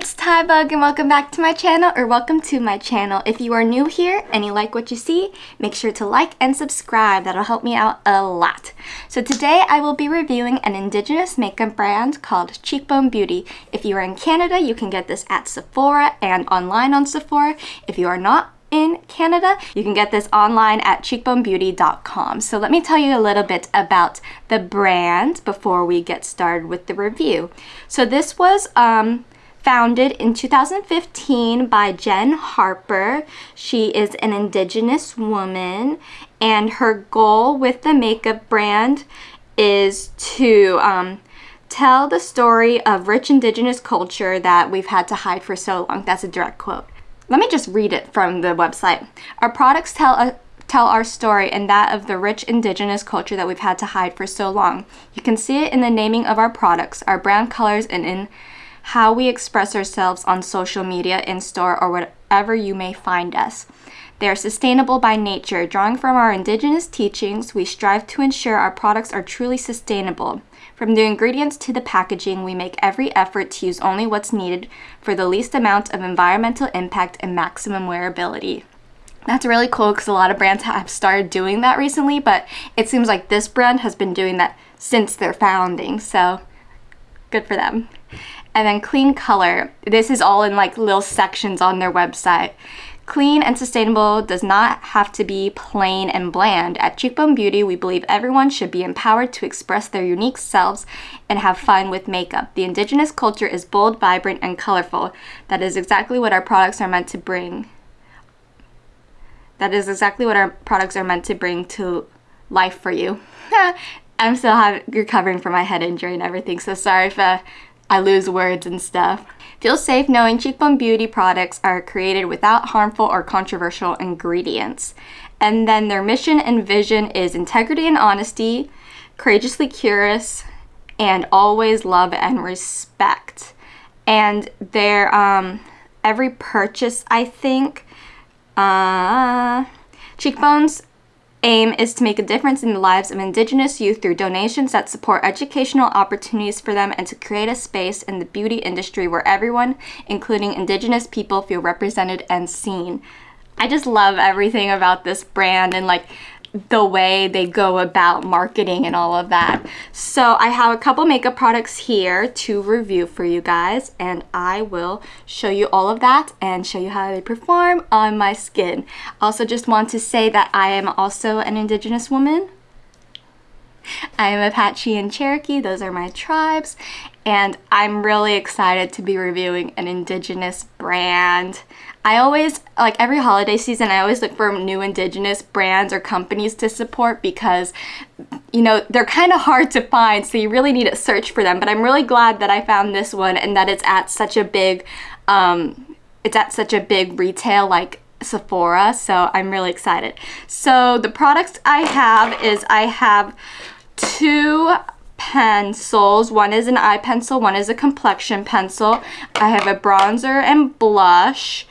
it's Tybug and welcome back to my channel or welcome to my channel. If you are new here and you like what you see, make sure to like and subscribe. That'll help me out a lot. So today I will be reviewing an indigenous makeup brand called Cheekbone Beauty. If you are in Canada, you can get this at Sephora and online on Sephora. If you are not, in Canada. You can get this online at cheekbonebeauty.com. So let me tell you a little bit about the brand before we get started with the review. So this was um, founded in 2015 by Jen Harper. She is an indigenous woman and her goal with the makeup brand is to um, tell the story of rich indigenous culture that we've had to hide for so long. That's a direct quote. Let me just read it from the website. Our products tell a tell our story and that of the rich indigenous culture that we've had to hide for so long. You can see it in the naming of our products, our brand colors, and in how we express ourselves on social media, in store, or wherever you may find us. They are sustainable by nature. Drawing from our indigenous teachings, we strive to ensure our products are truly sustainable. From the ingredients to the packaging, we make every effort to use only what's needed for the least amount of environmental impact and maximum wearability. That's really cool because a lot of brands have started doing that recently, but it seems like this brand has been doing that since their founding, so good for them. And then clean color. This is all in like little sections on their website. Clean and sustainable does not have to be plain and bland. At Cheekbone Beauty, we believe everyone should be empowered to express their unique selves and have fun with makeup. The indigenous culture is bold, vibrant, and colorful. That is exactly what our products are meant to bring. That is exactly what our products are meant to bring to life for you. I'm still recovering from my head injury and everything, so sorry if uh, I lose words and stuff. Feel safe knowing Cheekbone Beauty products are created without harmful or controversial ingredients. And then their mission and vision is integrity and honesty, courageously curious, and always love and respect. And their um, every purchase, I think, uh, Cheekbones aim is to make a difference in the lives of Indigenous youth through donations that support educational opportunities for them and to create a space in the beauty industry where everyone, including Indigenous people, feel represented and seen. I just love everything about this brand and like the way they go about marketing and all of that. So I have a couple makeup products here to review for you guys and I will show you all of that and show you how they perform on my skin. Also just want to say that I am also an indigenous woman. I am Apache and Cherokee, those are my tribes, and I'm really excited to be reviewing an indigenous brand. I always, like every holiday season, I always look for new indigenous brands or companies to support because, you know, they're kind of hard to find, so you really need to search for them. But I'm really glad that I found this one and that it's at such a big, um, it's at such a big retail like Sephora, so I'm really excited. So the products I have is I have two pencils. One is an eye pencil, one is a complexion pencil. I have a bronzer and blush,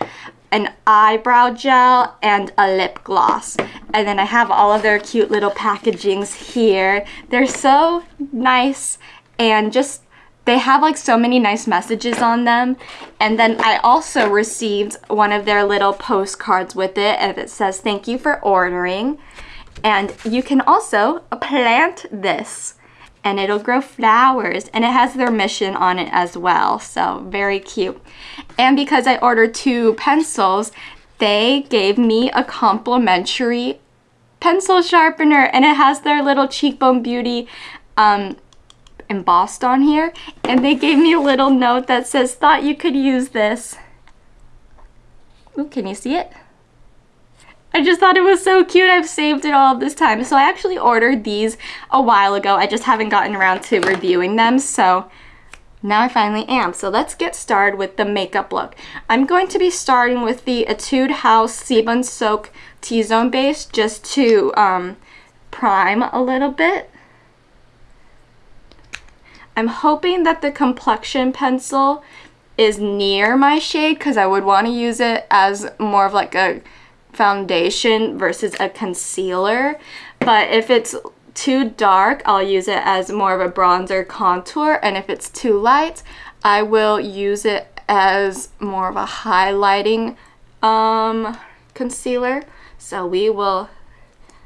an eyebrow gel, and a lip gloss. And then I have all of their cute little packagings here. They're so nice and just they have like so many nice messages on them and then I also received one of their little postcards with it and it says thank you for ordering and you can also plant this and it'll grow flowers and it has their mission on it as well so very cute and because I ordered two pencils they gave me a complimentary pencil sharpener and it has their little cheekbone beauty um, embossed on here and they gave me a little note that says thought you could use this Ooh, can you see it? I just thought it was so cute. I've saved it all this time. So I actually ordered these a while ago. I just haven't gotten around to reviewing them. So now I finally am. So let's get started with the makeup look. I'm going to be starting with the Etude House Sebum Soak T-Zone base just to um, prime a little bit. I'm hoping that the complexion pencil is near my shade because I would want to use it as more of like a foundation versus a concealer. But if it's too dark, I'll use it as more of a bronzer contour. And if it's too light, I will use it as more of a highlighting um, concealer. So we will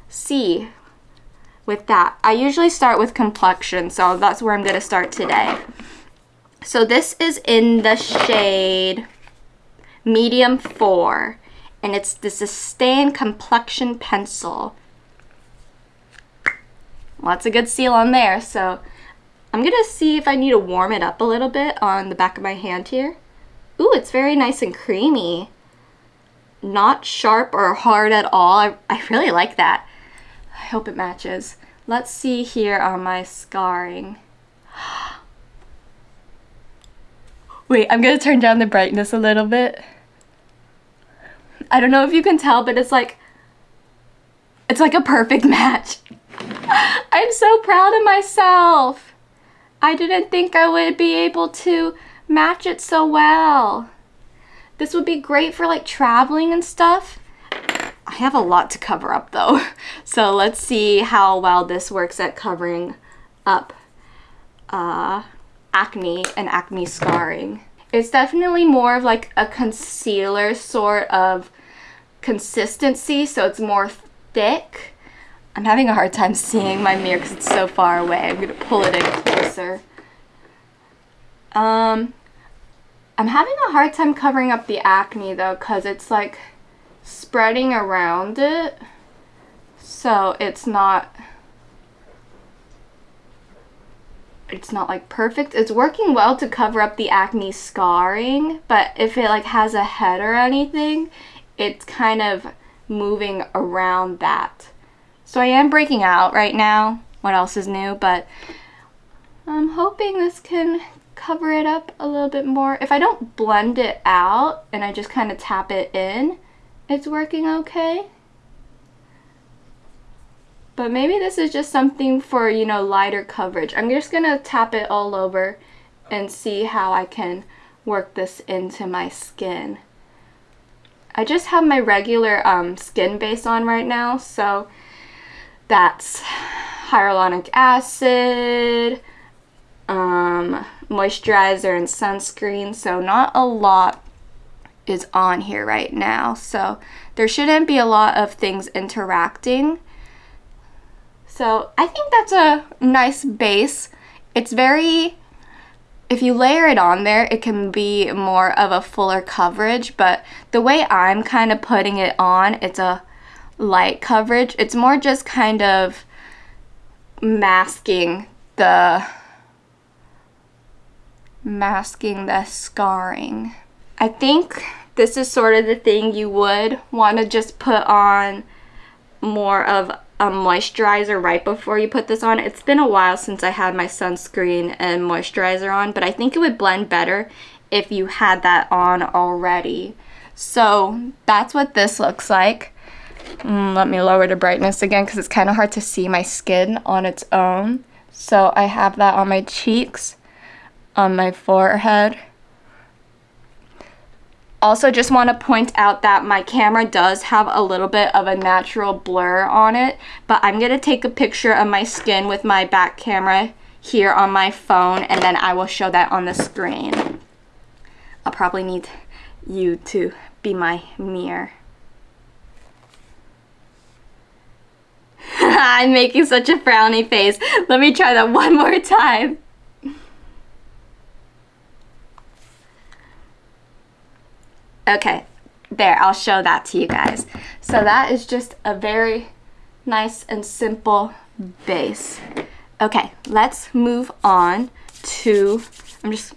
see with that. I usually start with complexion, so that's where I'm going to start today. So this is in the shade medium 4, and it's the Sustain Complexion Pencil. Lots of good seal on there, so I'm going to see if I need to warm it up a little bit on the back of my hand here. Ooh, it's very nice and creamy. Not sharp or hard at all. I, I really like that. I hope it matches. Let's see here on my scarring. Wait, I'm gonna turn down the brightness a little bit. I don't know if you can tell, but it's like, it's like a perfect match. I'm so proud of myself. I didn't think I would be able to match it so well. This would be great for like traveling and stuff. I have a lot to cover up though. So let's see how well this works at covering up uh, acne and acne scarring. It's definitely more of like a concealer sort of consistency, so it's more thick. I'm having a hard time seeing my mirror because it's so far away. I'm going to pull it in closer. Um, I'm having a hard time covering up the acne though because it's like spreading around it so it's not it's not like perfect it's working well to cover up the acne scarring but if it like has a head or anything it's kind of moving around that so I am breaking out right now what else is new but I'm hoping this can cover it up a little bit more if I don't blend it out and I just kind of tap it in it's working okay. But maybe this is just something for, you know, lighter coverage. I'm just going to tap it all over and see how I can work this into my skin. I just have my regular um, skin base on right now, so that's hyaluronic acid, um, moisturizer, and sunscreen, so not a lot is on here right now. So there shouldn't be a lot of things interacting. So I think that's a nice base. It's very, if you layer it on there, it can be more of a fuller coverage, but the way I'm kind of putting it on, it's a light coverage. It's more just kind of masking the masking the scarring. I think this is sort of the thing you would want to just put on more of a moisturizer right before you put this on. It's been a while since I had my sunscreen and moisturizer on, but I think it would blend better if you had that on already. So that's what this looks like. Mm, let me lower the brightness again because it's kind of hard to see my skin on its own. So I have that on my cheeks, on my forehead, also just want to point out that my camera does have a little bit of a natural blur on it, but I'm going to take a picture of my skin with my back camera here on my phone and then I will show that on the screen. I'll probably need you to be my mirror. I'm making such a frowny face. Let me try that one more time. Okay, there, I'll show that to you guys. So that is just a very nice and simple base. Okay, let's move on to, I'm just,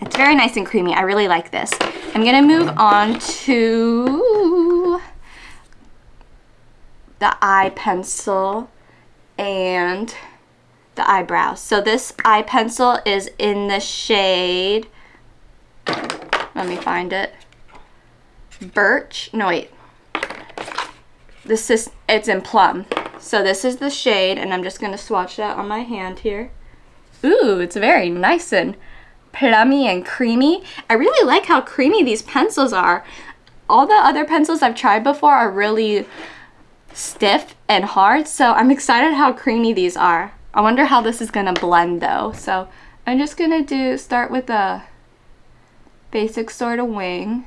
it's very nice and creamy. I really like this. I'm gonna move on to the eye pencil and the eyebrows. So this eye pencil is in the shade let me find it. Birch. No, wait. This is, it's in plum. So this is the shade, and I'm just going to swatch that on my hand here. Ooh, it's very nice and plummy and creamy. I really like how creamy these pencils are. All the other pencils I've tried before are really stiff and hard, so I'm excited how creamy these are. I wonder how this is going to blend though. So I'm just going to do start with a basic sort of wing.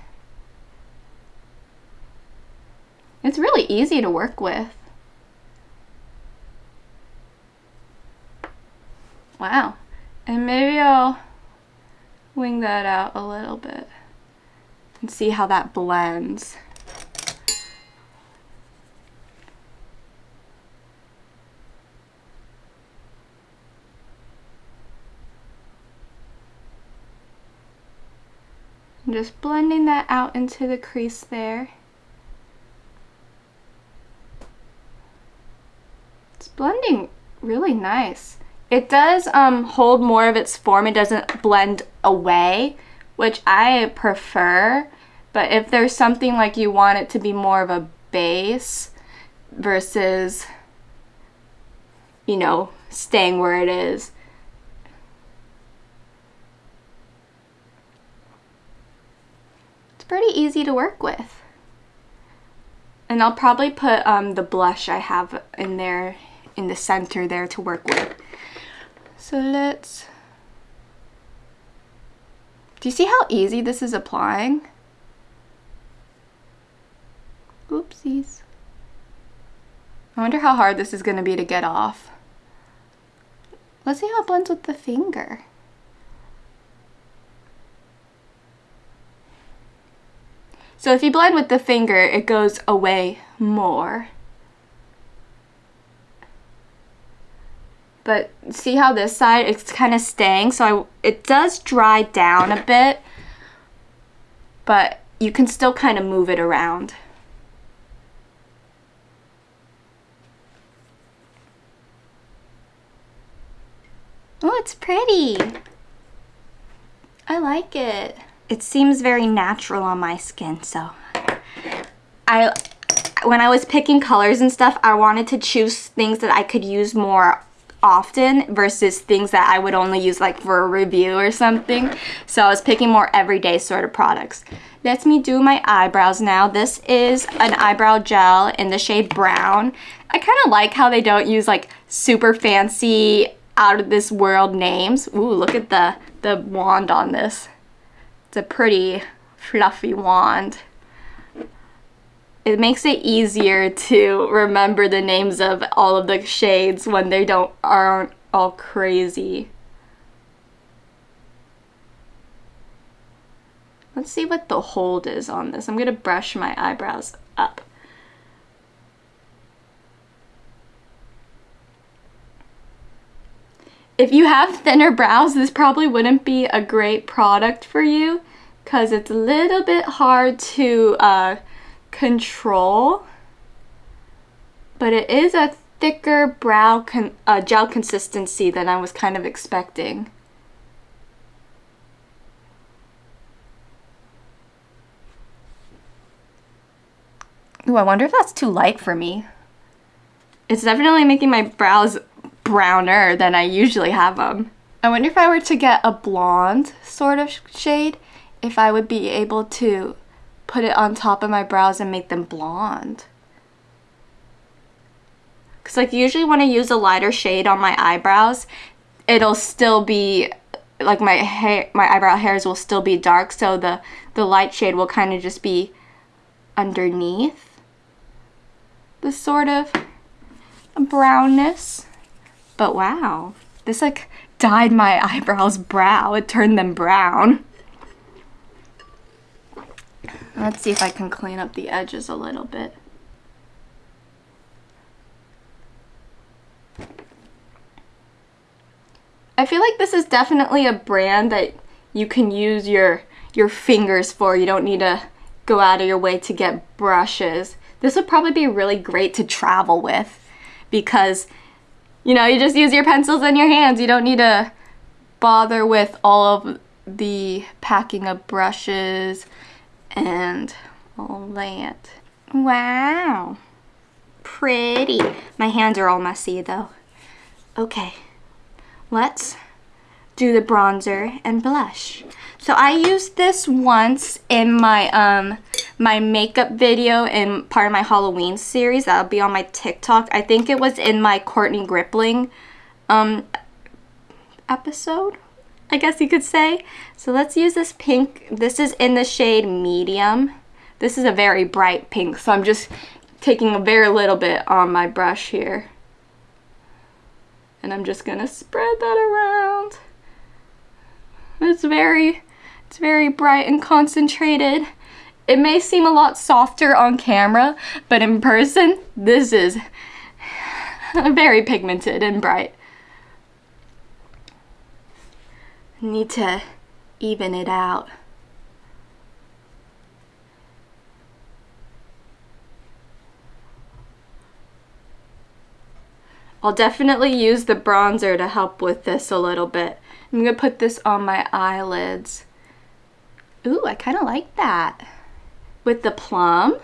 It's really easy to work with. Wow. And maybe I'll wing that out a little bit and see how that blends. I'm just blending that out into the crease there. It's blending really nice. It does um, hold more of its form. It doesn't blend away, which I prefer. But if there's something like you want it to be more of a base versus, you know, staying where it is, pretty easy to work with. And I'll probably put um, the blush I have in there, in the center there to work with. So let's... Do you see how easy this is applying? Oopsies. I wonder how hard this is going to be to get off. Let's see how it blends with the finger. So if you blend with the finger, it goes away more. But see how this side, it's kind of staying. So I, it does dry down a bit, but you can still kind of move it around. Oh, it's pretty. I like it it seems very natural on my skin, so I when I was picking colors and stuff, I wanted to choose things that I could use more often versus things that I would only use like for a review or something. So I was picking more everyday sort of products. Let me do my eyebrows now. This is an eyebrow gel in the shade brown. I kind of like how they don't use like super fancy out of this world names. Ooh, look at the, the wand on this. It's a pretty fluffy wand. It makes it easier to remember the names of all of the shades when they don't aren't all crazy. Let's see what the hold is on this. I'm gonna brush my eyebrows up. If you have thinner brows, this probably wouldn't be a great product for you because it's a little bit hard to uh, control. But it is a thicker brow con uh, gel consistency than I was kind of expecting. Ooh, I wonder if that's too light for me. It's definitely making my brows browner than I usually have them. I wonder if I were to get a blonde sort of shade, if I would be able to put it on top of my brows and make them blonde. Because like usually when I use a lighter shade on my eyebrows, it'll still be like my hair my eyebrow hairs will still be dark so the the light shade will kind of just be underneath the sort of brownness but wow, this like dyed my eyebrows brow. It turned them brown. Let's see if I can clean up the edges a little bit. I feel like this is definitely a brand that you can use your your fingers for. You don't need to go out of your way to get brushes. This would probably be really great to travel with because you know, you just use your pencils and your hands. You don't need to bother with all of the packing of brushes and all that. Wow. Pretty. My hands are all messy though. Okay, let's do the bronzer and blush. So I used this once in my um my makeup video in part of my Halloween series. That'll be on my TikTok. I think it was in my Courtney Gripling um episode. I guess you could say. So let's use this pink. This is in the shade medium. This is a very bright pink, so I'm just taking a very little bit on my brush here. And I'm just gonna spread that around. It's very, it's very bright and concentrated. It may seem a lot softer on camera, but in person, this is very pigmented and bright. Need to even it out. I'll definitely use the bronzer to help with this a little bit. I'm gonna put this on my eyelids. Ooh, I kind of like that. With the plum.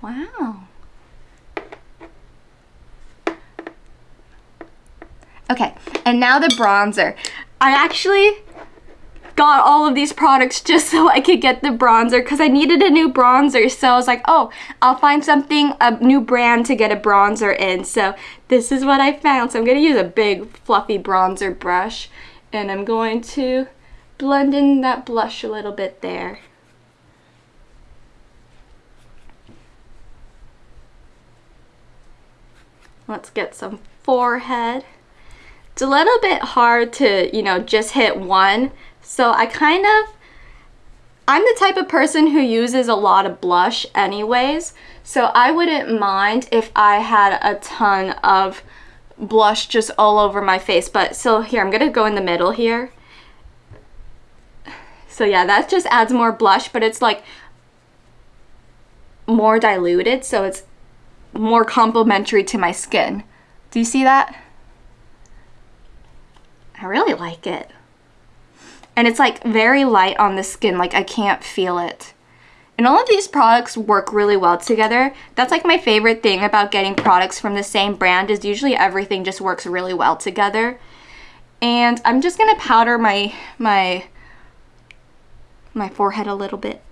Wow. Okay, and now the bronzer. I actually got all of these products just so I could get the bronzer because I needed a new bronzer. So I was like, oh, I'll find something, a new brand to get a bronzer in. So this is what I found. So I'm going to use a big fluffy bronzer brush and I'm going to blend in that blush a little bit there. Let's get some forehead. It's a little bit hard to, you know, just hit one. So I kind of, I'm the type of person who uses a lot of blush anyways. So I wouldn't mind if I had a ton of blush just all over my face. But so here, I'm gonna go in the middle here. So yeah, that just adds more blush, but it's like more diluted. So it's more complementary to my skin. Do you see that? I really like it. And it's like very light on the skin, like I can't feel it. And all of these products work really well together. That's like my favorite thing about getting products from the same brand is usually everything just works really well together. And I'm just gonna powder my my my forehead a little bit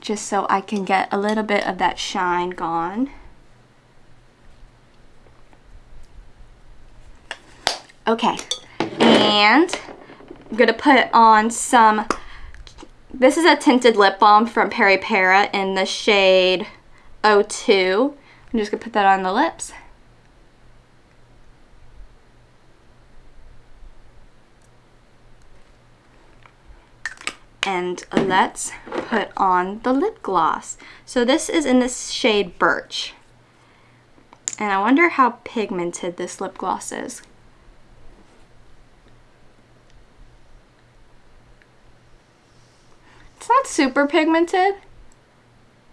just so I can get a little bit of that shine gone. Okay, and I'm gonna put on some, this is a tinted lip balm from Peripera in the shade 02. I'm just gonna put that on the lips. And let's put on the lip gloss. So this is in the shade Birch. And I wonder how pigmented this lip gloss is. It's not super pigmented.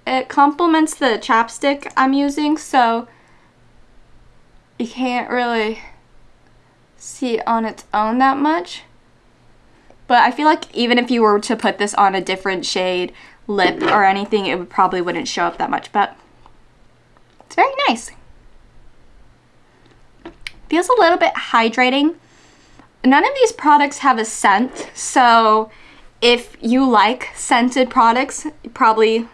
It complements the chapstick I'm using, so you can't really see it on its own that much. But I feel like even if you were to put this on a different shade lip or anything, it would probably wouldn't show up that much, but it's very nice. Feels a little bit hydrating. None of these products have a scent, so if you like scented products, you probably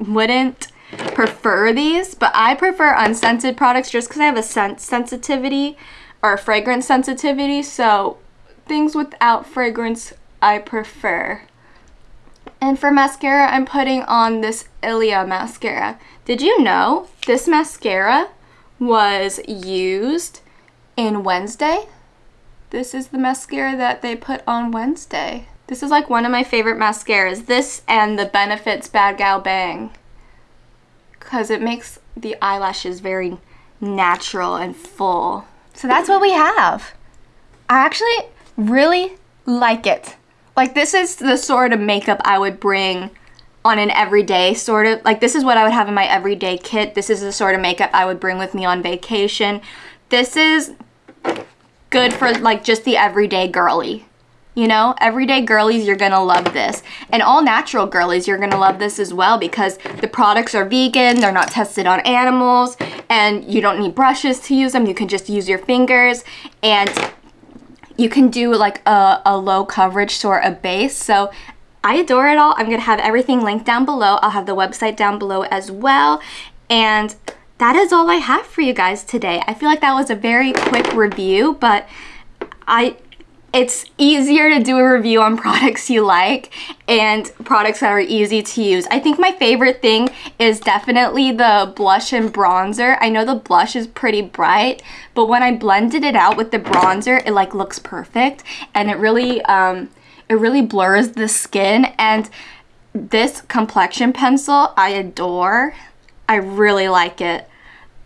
wouldn't prefer these, but I prefer unscented products just because I have a scent sensitivity or fragrance sensitivity, so things without fragrance I prefer. And for mascara, I'm putting on this Ilia mascara. Did you know this mascara was used in Wednesday? This is the mascara that they put on Wednesday. This is like one of my favorite mascaras. This and the Benefits Bad Gal Bang. Because it makes the eyelashes very natural and full. So that's what we have. I actually really like it. Like this is the sort of makeup I would bring on an everyday sort of, like this is what I would have in my everyday kit. This is the sort of makeup I would bring with me on vacation. This is good for like just the everyday girly. You know, everyday girlies, you're gonna love this. And all natural girlies, you're gonna love this as well because the products are vegan, they're not tested on animals, and you don't need brushes to use them. You can just use your fingers and you can do like a, a low coverage sort of base. So I adore it all. I'm gonna have everything linked down below. I'll have the website down below as well. And that is all I have for you guys today. I feel like that was a very quick review, but I it's easier to do a review on products you like and products that are easy to use. I think my favorite thing is definitely the blush and bronzer. I know the blush is pretty bright, but when I blended it out with the bronzer, it like looks perfect and it really, um, it really blurs the skin and this complexion pencil I adore. I really like it.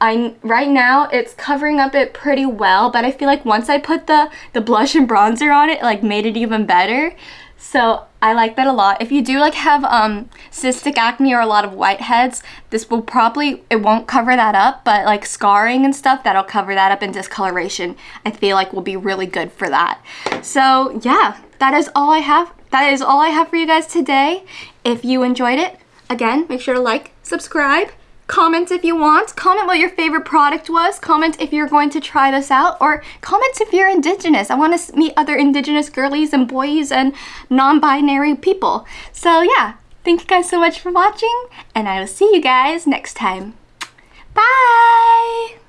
I right now it's covering up it pretty well, but I feel like once I put the the blush and bronzer on it, it like made it even better. So I like that a lot. If you do like have um, cystic acne or a lot of whiteheads, this will probably, it won't cover that up, but like scarring and stuff, that'll cover that up and discoloration, I feel like will be really good for that. So yeah, that is all I have. That is all I have for you guys today. If you enjoyed it, again, make sure to like, subscribe, Comment if you want. Comment what your favorite product was. Comment if you're going to try this out. Or comment if you're Indigenous. I want to meet other Indigenous girlies and boys and non-binary people. So yeah, thank you guys so much for watching. And I will see you guys next time. Bye!